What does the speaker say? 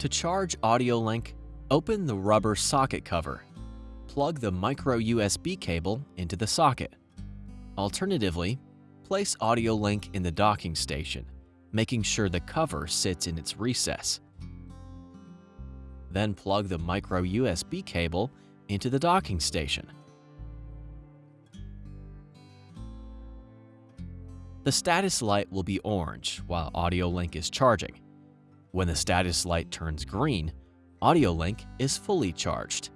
To charge AudioLink, open the rubber socket cover. Plug the micro USB cable into the socket. Alternatively, place AudioLink in the docking station, making sure the cover sits in its recess. Then plug the micro USB cable into the docking station. The status light will be orange while AudioLink is charging. When the status light turns green, AudioLink is fully charged.